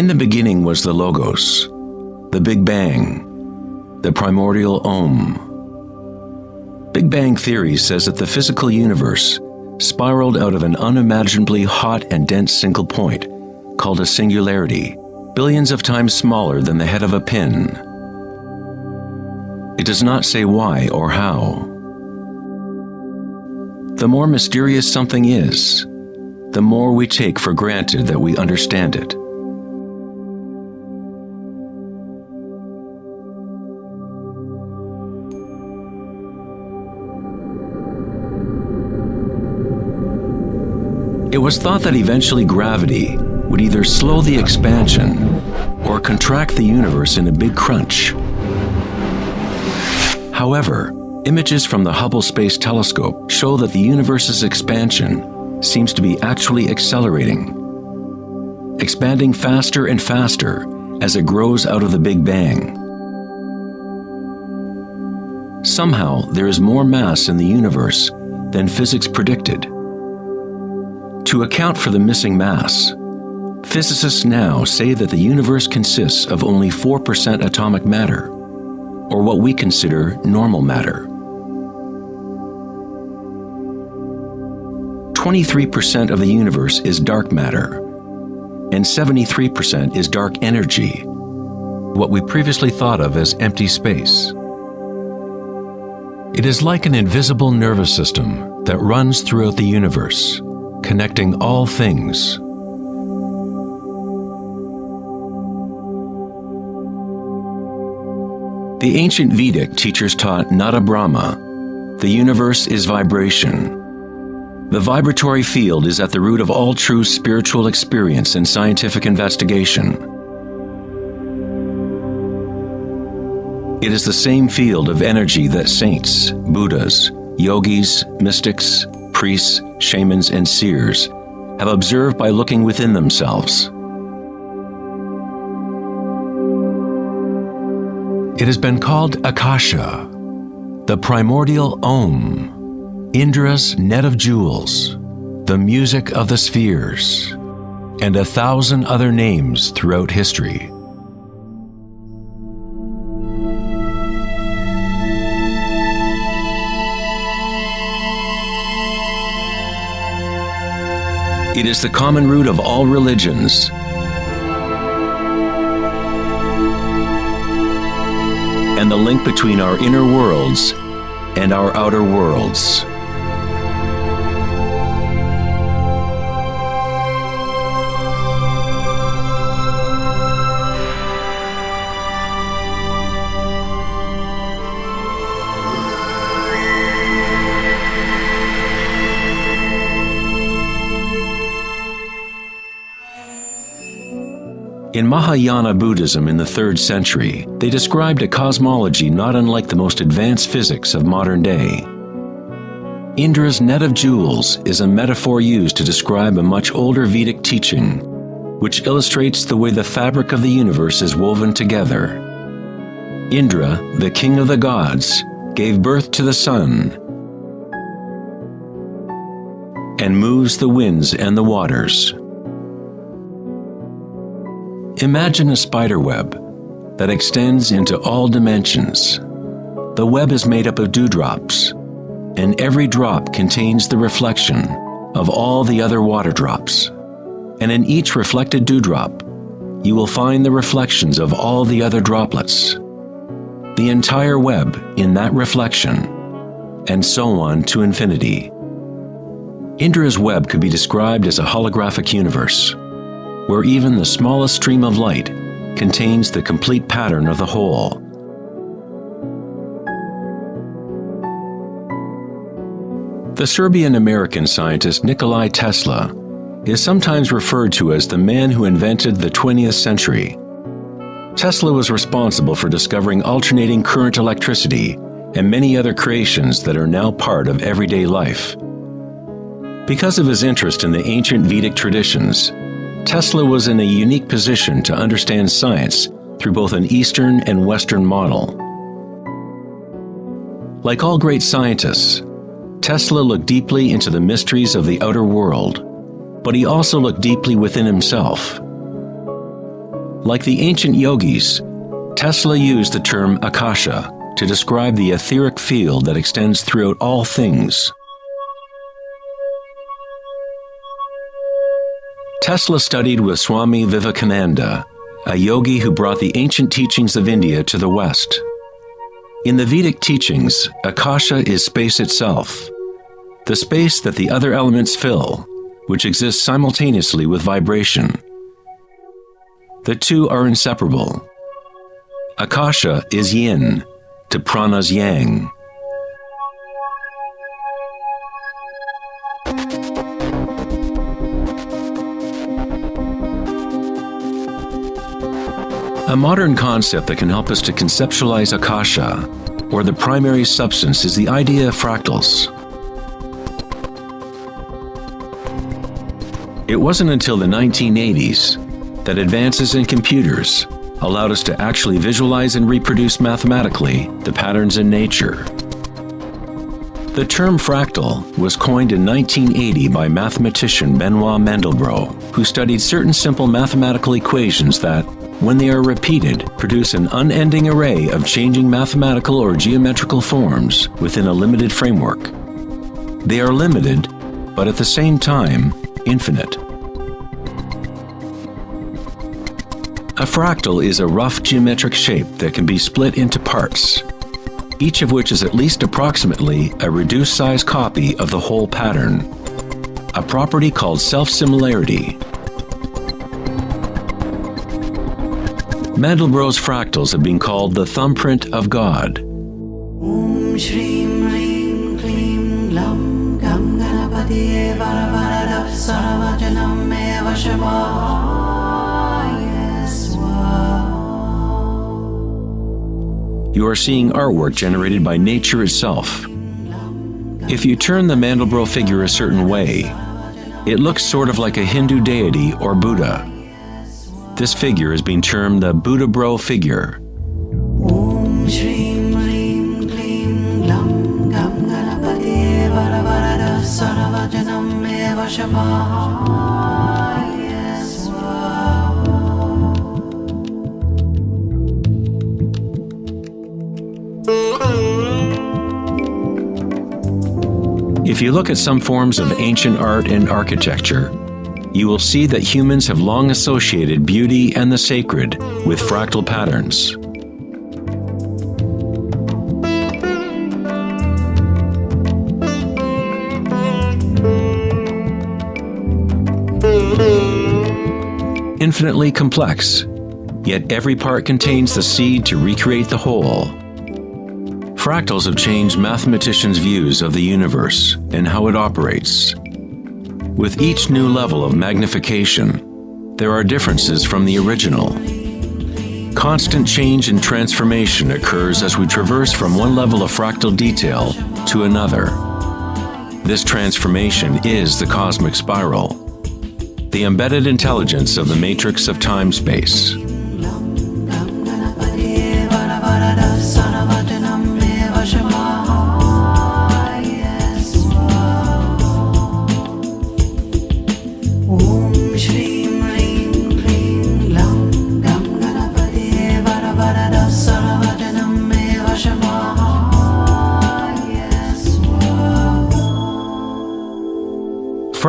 In the beginning was the Logos, the Big Bang, the primordial Om. Big Bang Theory says that the physical universe spiraled out of an unimaginably hot and dense single point, called a singularity, billions of times smaller than the head of a pin. It does not say why or how. The more mysterious something is, the more we take for granted that we understand it. It was thought that eventually gravity would either slow the expansion or contract the universe in a big crunch. However, images from the Hubble Space Telescope show that the universe's expansion seems to be actually accelerating, expanding faster and faster as it grows out of the Big Bang. Somehow, there is more mass in the universe than physics predicted. To account for the missing mass, physicists now say that the universe consists of only 4% atomic matter, or what we consider normal matter. 23% of the universe is dark matter, and 73% is dark energy, what we previously thought of as empty space. It is like an invisible nervous system that runs throughout the universe, connecting all things. The ancient Vedic teachers taught Nada Brahma, the universe is vibration. The vibratory field is at the root of all true spiritual experience and scientific investigation. It is the same field of energy that saints, Buddhas, yogis, mystics, priests, shamans, and seers have observed by looking within themselves. It has been called Akasha, the primordial Om, Indra's net of jewels, the music of the spheres, and a thousand other names throughout history. It is the common root of all religions. And the link between our inner worlds and our outer worlds. In Mahayana Buddhism in the 3rd century, they described a cosmology not unlike the most advanced physics of modern day. Indra's net of jewels is a metaphor used to describe a much older Vedic teaching, which illustrates the way the fabric of the universe is woven together. Indra, the king of the gods, gave birth to the sun and moves the winds and the waters. Imagine a spider web that extends into all dimensions. The web is made up of dewdrops, and every drop contains the reflection of all the other water drops. And in each reflected dewdrop, you will find the reflections of all the other droplets. The entire web in that reflection, and so on to infinity. Indra's web could be described as a holographic universe where even the smallest stream of light contains the complete pattern of the whole. The Serbian American scientist Nikola Tesla is sometimes referred to as the man who invented the 20th century. Tesla was responsible for discovering alternating current electricity and many other creations that are now part of everyday life. Because of his interest in the ancient Vedic traditions, Tesla was in a unique position to understand science through both an Eastern and Western model. Like all great scientists, Tesla looked deeply into the mysteries of the outer world, but he also looked deeply within himself. Like the ancient yogis, Tesla used the term akasha to describe the etheric field that extends throughout all things. Tesla studied with Swami Vivekananda, a yogi who brought the ancient teachings of India to the West. In the Vedic teachings, Akasha is space itself, the space that the other elements fill, which exists simultaneously with vibration. The two are inseparable. Akasha is yin to prana's yang. A modern concept that can help us to conceptualize Akasha, or the primary substance, is the idea of fractals. It wasn't until the 1980s that advances in computers allowed us to actually visualize and reproduce mathematically the patterns in nature. The term fractal was coined in 1980 by mathematician Benoit Mandelbrot, who studied certain simple mathematical equations that, when they are repeated, produce an unending array of changing mathematical or geometrical forms within a limited framework. They are limited, but at the same time, infinite. A fractal is a rough geometric shape that can be split into parts, each of which is at least approximately a reduced size copy of the whole pattern, a property called self-similarity Mandelbrot's fractals have been called the thumbprint of God. Om Shrim Rim Klim Lam Gam Ganapati Varavaradap Saravajanam Eva You are seeing artwork generated by nature itself. If you turn the Mandelbrot figure a certain way, it looks sort of like a Hindu deity or Buddha. This figure is being termed the Buddhabrot figure. If you look at some forms of ancient art and architecture, you will see that humans have long associated beauty and the sacred with fractal patterns. Infinitely complex, yet every part contains the seed to recreate the whole. Fractals have changed mathematicians' views of the universe and how it operates. With each new level of magnification, there are differences from the original. Constant change and transformation occurs as we traverse from one level of fractal detail to another. This transformation is the cosmic spiral, the embedded intelligence of the matrix of time-space.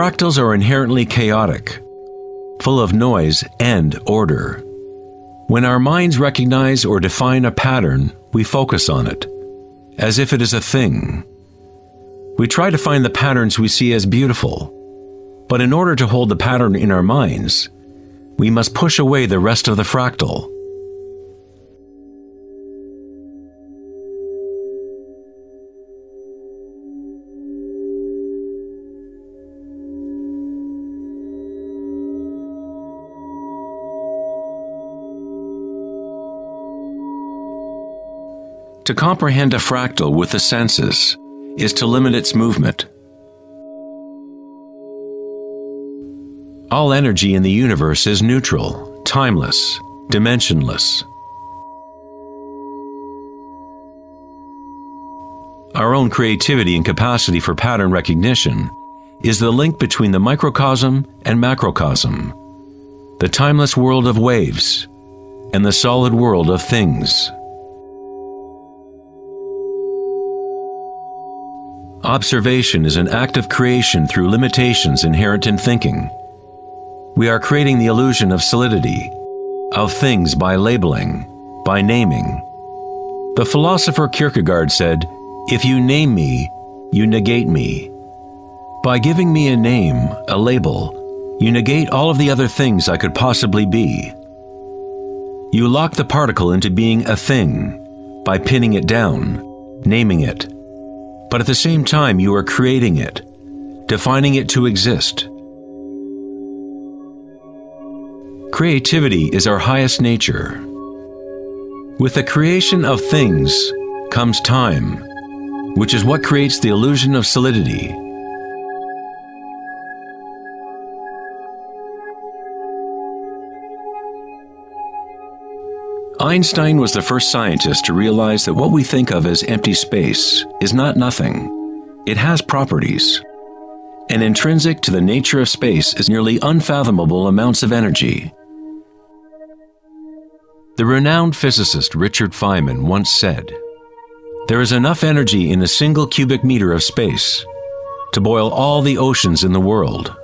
Fractals are inherently chaotic, full of noise and order. When our minds recognize or define a pattern, we focus on it, as if it is a thing. We try to find the patterns we see as beautiful, but in order to hold the pattern in our minds, we must push away the rest of the fractal To comprehend a fractal with the senses is to limit its movement. All energy in the universe is neutral, timeless, dimensionless. Our own creativity and capacity for pattern recognition is the link between the microcosm and macrocosm, the timeless world of waves, and the solid world of things. Observation is an act of creation through limitations inherent in thinking. We are creating the illusion of solidity, of things by labeling, by naming. The philosopher Kierkegaard said, If you name me, you negate me. By giving me a name, a label, you negate all of the other things I could possibly be. You lock the particle into being a thing by pinning it down, naming it. But at the same time, you are creating it, defining it to exist. Creativity is our highest nature. With the creation of things comes time, which is what creates the illusion of solidity. Einstein was the first scientist to realize that what we think of as empty space is not nothing. It has properties. And intrinsic to the nature of space is nearly unfathomable amounts of energy. The renowned physicist Richard Feynman once said, There is enough energy in a single cubic meter of space to boil all the oceans in the world.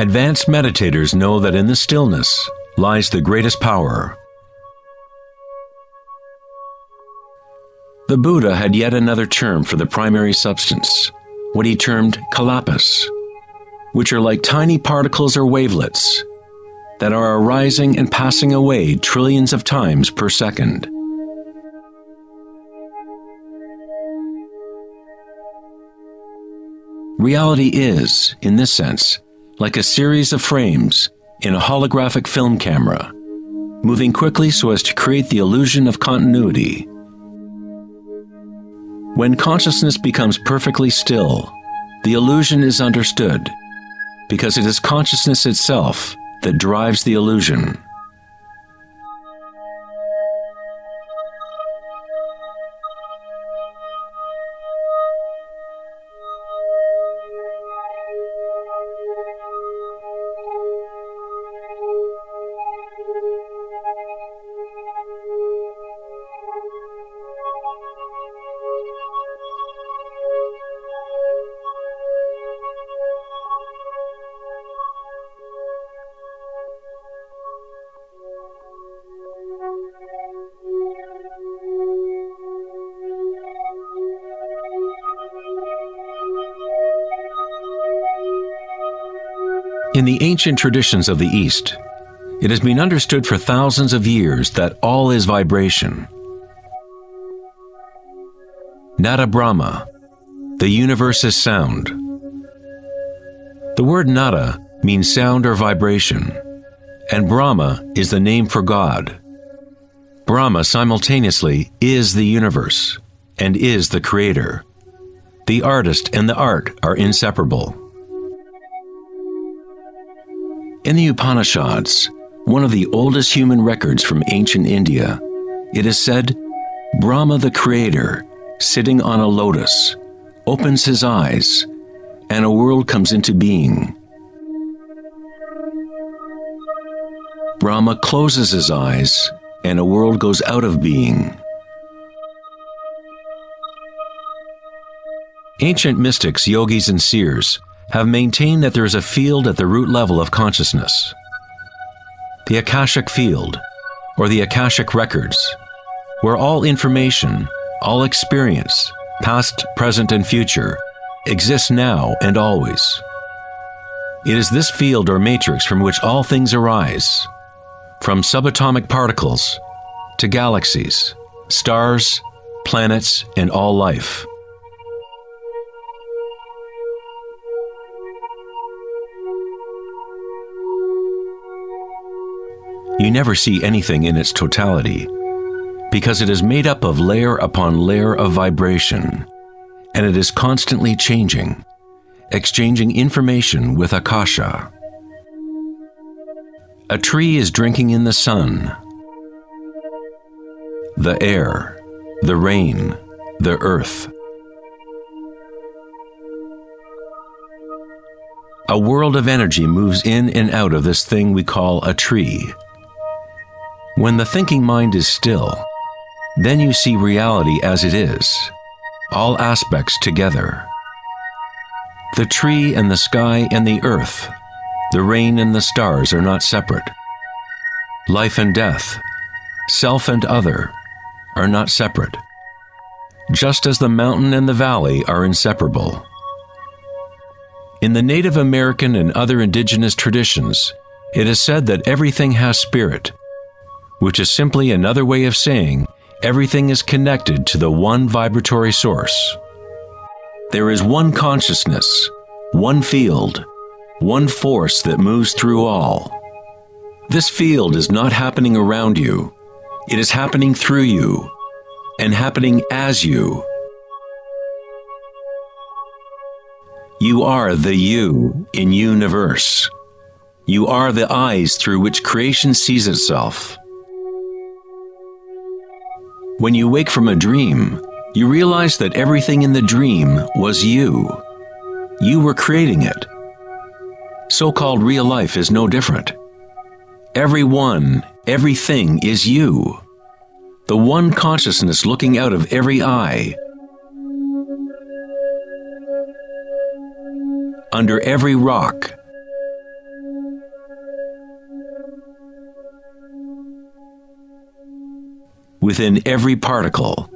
Advanced meditators know that in the stillness lies the greatest power. The Buddha had yet another term for the primary substance, what he termed kalapas, which are like tiny particles or wavelets that are arising and passing away trillions of times per second. Reality is, in this sense, like a series of frames in a holographic film camera, moving quickly so as to create the illusion of continuity. When consciousness becomes perfectly still, the illusion is understood because it is consciousness itself that drives the illusion. In the ancient traditions of the East, it has been understood for thousands of years that all is vibration. Nada Brahma, the universe is sound. The word nada means sound or vibration, and Brahma is the name for God. Brahma simultaneously is the universe and is the creator. The artist and the art are inseparable. In the Upanishads, one of the oldest human records from ancient India, it is said Brahma the Creator, sitting on a lotus, opens his eyes, and a world comes into being. Brahma closes his eyes, and a world goes out of being. Ancient mystics, yogis, and seers have maintained that there is a field at the root level of consciousness. The Akashic field, or the Akashic records, where all information, all experience, past, present, and future, exists now and always. It is this field or matrix from which all things arise, from subatomic particles to galaxies, stars, planets, and all life. You never see anything in its totality, because it is made up of layer upon layer of vibration, and it is constantly changing, exchanging information with Akasha. A tree is drinking in the sun, the air, the rain, the earth. a world of energy moves in and out of this thing we call a tree. When the thinking mind is still, then you see reality as it is, all aspects together. The tree and the sky and the earth, the rain and the stars are not separate. Life and death, self and other, are not separate, just as the mountain and the valley are inseparable. In the Native American and other indigenous traditions, it is said that everything has spirit, which is simply another way of saying everything is connected to the one vibratory source. There is one consciousness, one field, one force that moves through all. This field is not happening around you, it is happening through you and happening as you. You are the you in universe. You are the eyes through which creation sees itself. When you wake from a dream, you realize that everything in the dream was you. You were creating it. So called real life is no different. Everyone, everything is you. The one consciousness looking out of every eye under every rock. Within every particle.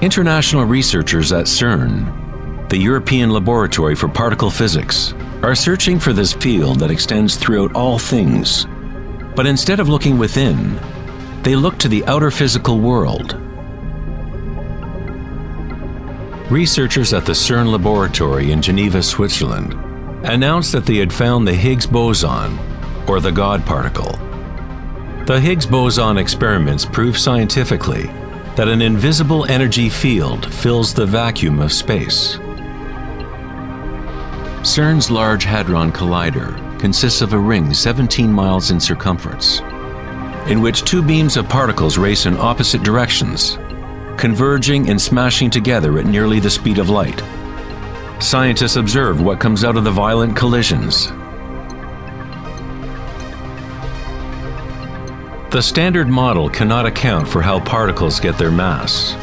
International researchers at CERN, the European Laboratory for Particle Physics, are searching for this field that extends throughout all things but instead of looking within, they look to the outer physical world. Researchers at the CERN laboratory in Geneva, Switzerland, announced that they had found the Higgs boson, or the God particle. The Higgs boson experiments prove scientifically that an invisible energy field fills the vacuum of space. CERN's Large Hadron Collider consists of a ring 17 miles in circumference, in which two beams of particles race in opposite directions, converging and smashing together at nearly the speed of light. Scientists observe what comes out of the violent collisions. The standard model cannot account for how particles get their mass.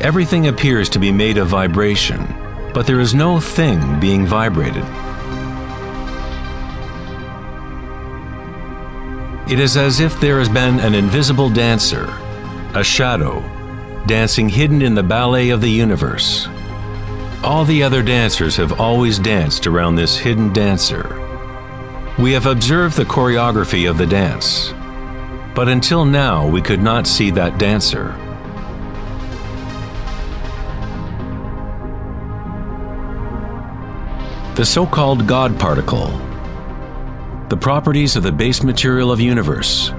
Everything appears to be made of vibration, but there is no thing being vibrated. It is as if there has been an invisible dancer, a shadow, dancing hidden in the ballet of the universe. All the other dancers have always danced around this hidden dancer. We have observed the choreography of the dance, but until now we could not see that dancer. The so-called God particle the properties of the base material of universe,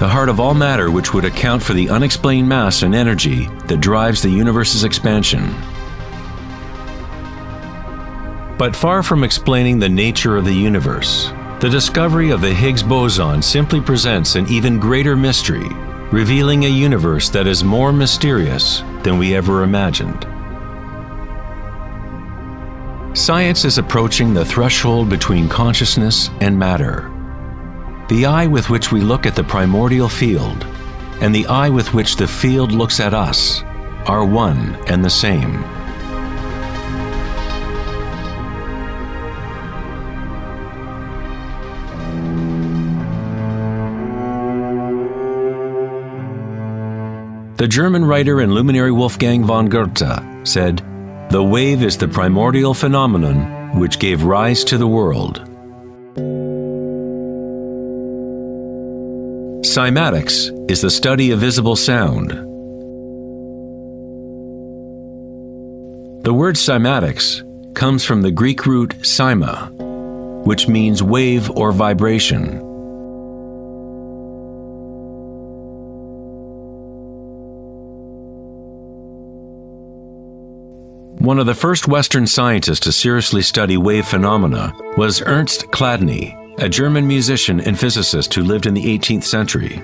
the heart of all matter which would account for the unexplained mass and energy that drives the universe's expansion. But far from explaining the nature of the universe, the discovery of the Higgs boson simply presents an even greater mystery, revealing a universe that is more mysterious than we ever imagined. Science is approaching the threshold between consciousness and matter. The eye with which we look at the primordial field and the eye with which the field looks at us are one and the same. The German writer and luminary Wolfgang von Goethe said, the wave is the primordial phenomenon which gave rise to the world. Cymatics is the study of visible sound. The word cymatics comes from the Greek root cyma, which means wave or vibration. One of the first Western scientists to seriously study wave phenomena was Ernst Chladni a German musician and physicist who lived in the 18th century.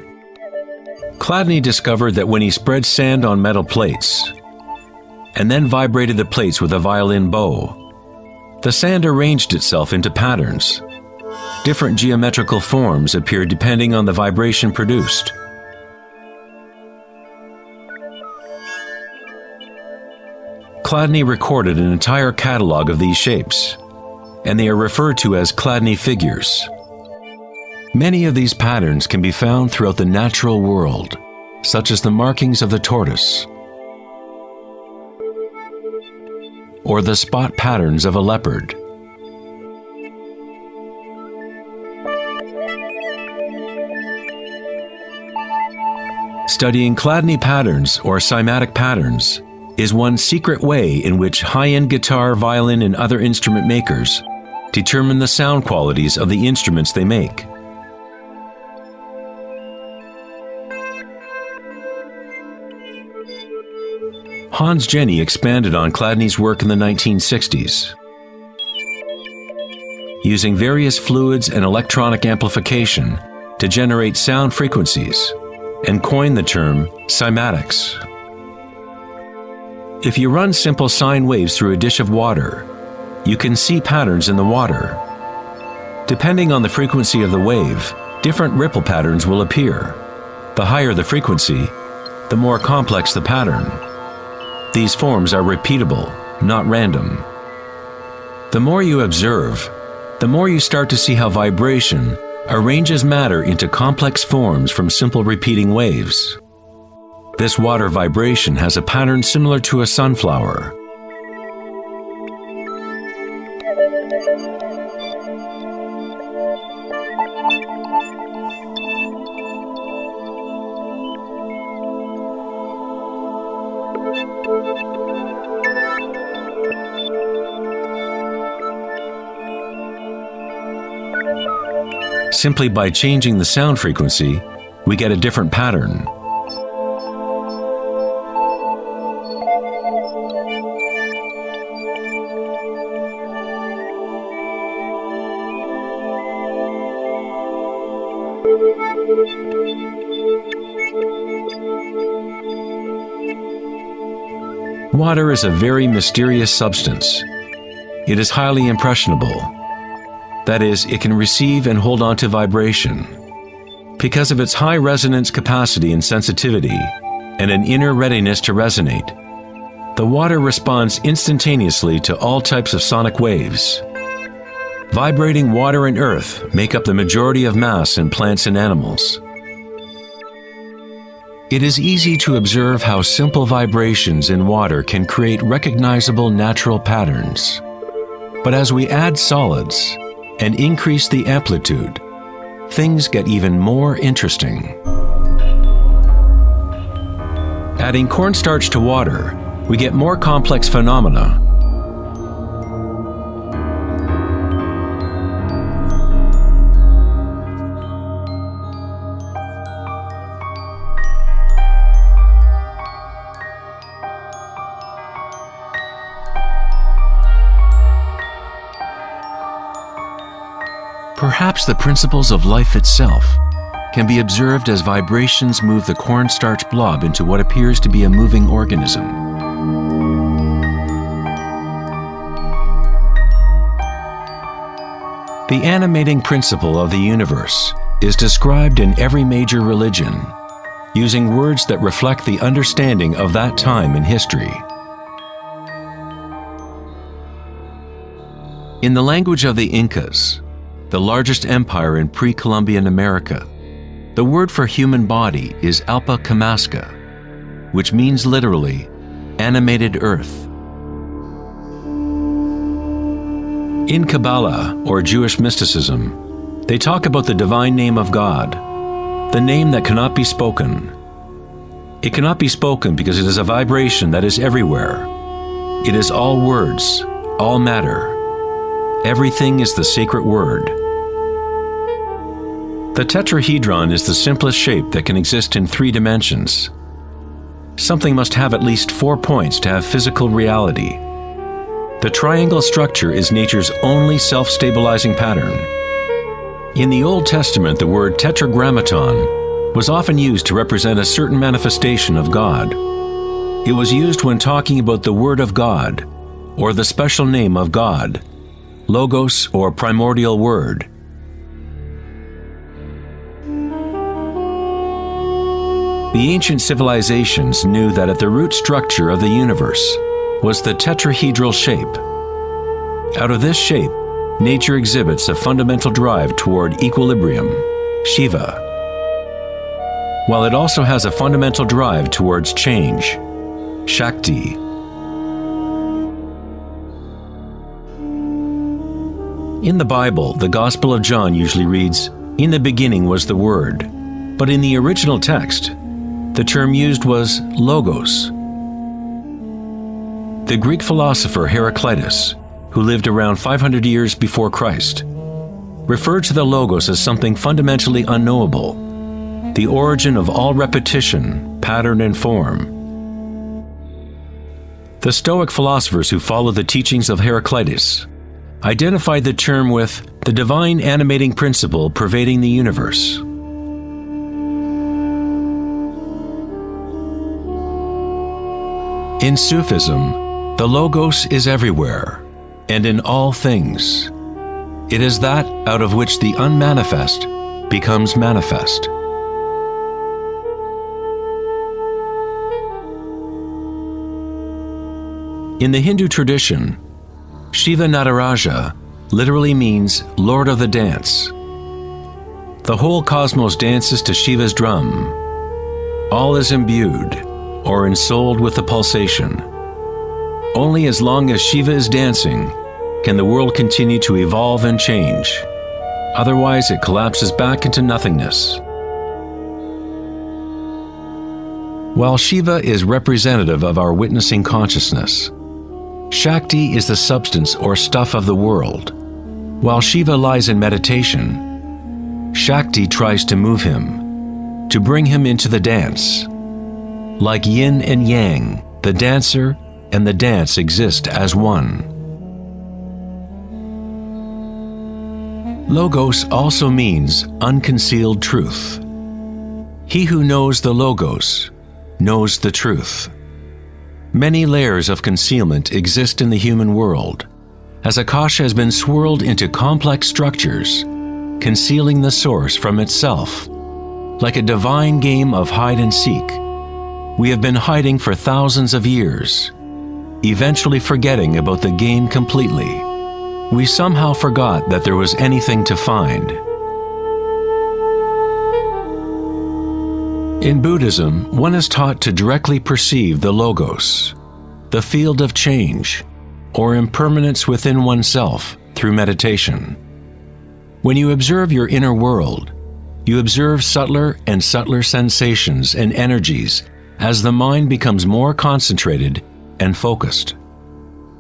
Chladni discovered that when he spread sand on metal plates and then vibrated the plates with a violin bow, the sand arranged itself into patterns. Different geometrical forms appeared depending on the vibration produced. Chladni recorded an entire catalog of these shapes, and they are referred to as Chladni figures. Many of these patterns can be found throughout the natural world, such as the markings of the tortoise, or the spot patterns of a leopard. Studying Chladni patterns or cymatic patterns is one secret way in which high-end guitar, violin, and other instrument makers determine the sound qualities of the instruments they make. Hans Jenny expanded on Chladni's work in the 1960s. Using various fluids and electronic amplification to generate sound frequencies, and coined the term cymatics. If you run simple sine waves through a dish of water, you can see patterns in the water. Depending on the frequency of the wave, different ripple patterns will appear. The higher the frequency, the more complex the pattern. These forms are repeatable, not random. The more you observe, the more you start to see how vibration arranges matter into complex forms from simple repeating waves. This water vibration has a pattern similar to a sunflower. Simply by changing the sound frequency, we get a different pattern. Water is a very mysterious substance. It is highly impressionable that is, it can receive and hold on to vibration. Because of its high resonance capacity and sensitivity, and an inner readiness to resonate, the water responds instantaneously to all types of sonic waves. Vibrating water and earth make up the majority of mass in plants and animals. It is easy to observe how simple vibrations in water can create recognizable natural patterns. But as we add solids, and increase the amplitude, things get even more interesting. Adding cornstarch to water, we get more complex phenomena Perhaps the principles of life itself can be observed as vibrations move the cornstarch blob into what appears to be a moving organism. The animating principle of the universe is described in every major religion, using words that reflect the understanding of that time in history. In the language of the Incas, the largest empire in pre-Columbian America. The word for human body is Alpa Kamaska, which means literally animated earth. In Kabbalah, or Jewish mysticism, they talk about the divine name of God, the name that cannot be spoken. It cannot be spoken because it is a vibration that is everywhere. It is all words, all matter, Everything is the sacred word. The tetrahedron is the simplest shape that can exist in three dimensions. Something must have at least four points to have physical reality. The triangle structure is nature's only self-stabilizing pattern. In the Old Testament, the word tetragrammaton was often used to represent a certain manifestation of God. It was used when talking about the Word of God, or the special name of God, Logos or primordial Word. The ancient civilizations knew that at the root structure of the universe was the tetrahedral shape. Out of this shape, nature exhibits a fundamental drive toward equilibrium, Shiva, while it also has a fundamental drive towards change, Shakti. In the Bible, the Gospel of John usually reads, In the beginning was the Word, but in the original text, the term used was logos. The Greek philosopher Heraclitus, who lived around 500 years before Christ, referred to the logos as something fundamentally unknowable, the origin of all repetition, pattern, and form. The Stoic philosophers who followed the teachings of Heraclitus identified the term with the divine animating principle pervading the universe. In Sufism, the Logos is everywhere and in all things. It is that out of which the unmanifest becomes manifest. In the Hindu tradition, Shiva Nataraja literally means Lord of the Dance. The whole cosmos dances to Shiva's drum. All is imbued or ensouled with the pulsation. Only as long as Shiva is dancing can the world continue to evolve and change. Otherwise, it collapses back into nothingness. While Shiva is representative of our witnessing consciousness, Shakti is the substance or stuff of the world. While Shiva lies in meditation, Shakti tries to move him, to bring him into the dance. Like yin and yang, the dancer and the dance exist as one. Logos also means unconcealed truth. He who knows the Logos knows the truth. Many layers of concealment exist in the human world, as Akasha has been swirled into complex structures, concealing the source from itself. Like a divine game of hide and seek, we have been hiding for thousands of years, eventually forgetting about the game completely. We somehow forgot that there was anything to find. In Buddhism, one is taught to directly perceive the Logos, the field of change, or impermanence within oneself through meditation. When you observe your inner world, you observe subtler and subtler sensations and energies as the mind becomes more concentrated and focused.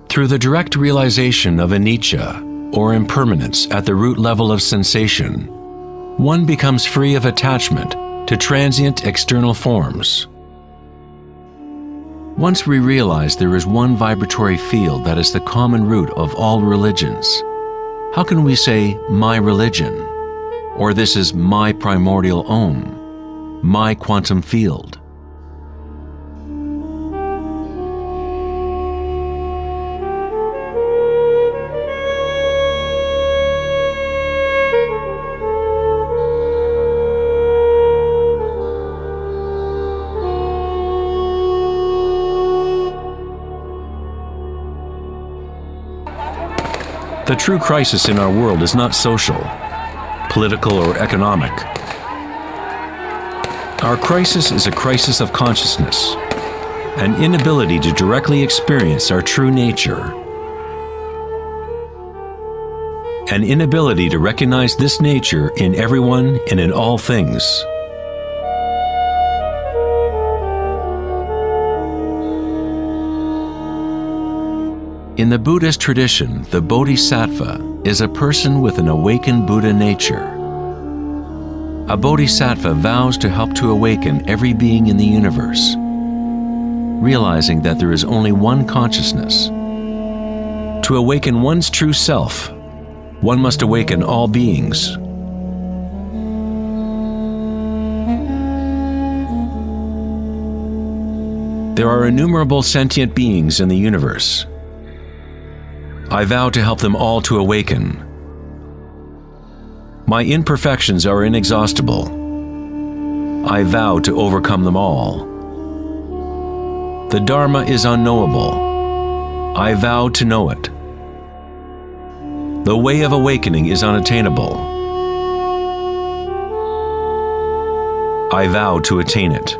Through the direct realization of anicca, or impermanence at the root level of sensation, one becomes free of attachment to transient external forms. Once we realize there is one vibratory field that is the common root of all religions, how can we say, my religion? Or this is my primordial Om, my quantum field? The true crisis in our world is not social, political, or economic. Our crisis is a crisis of consciousness, an inability to directly experience our true nature, an inability to recognize this nature in everyone and in all things. In the Buddhist tradition, the bodhisattva is a person with an awakened Buddha nature. A bodhisattva vows to help to awaken every being in the universe, realizing that there is only one consciousness. To awaken one's true self, one must awaken all beings. There are innumerable sentient beings in the universe, I vow to help them all to awaken. My imperfections are inexhaustible. I vow to overcome them all. The Dharma is unknowable. I vow to know it. The way of awakening is unattainable. I vow to attain it.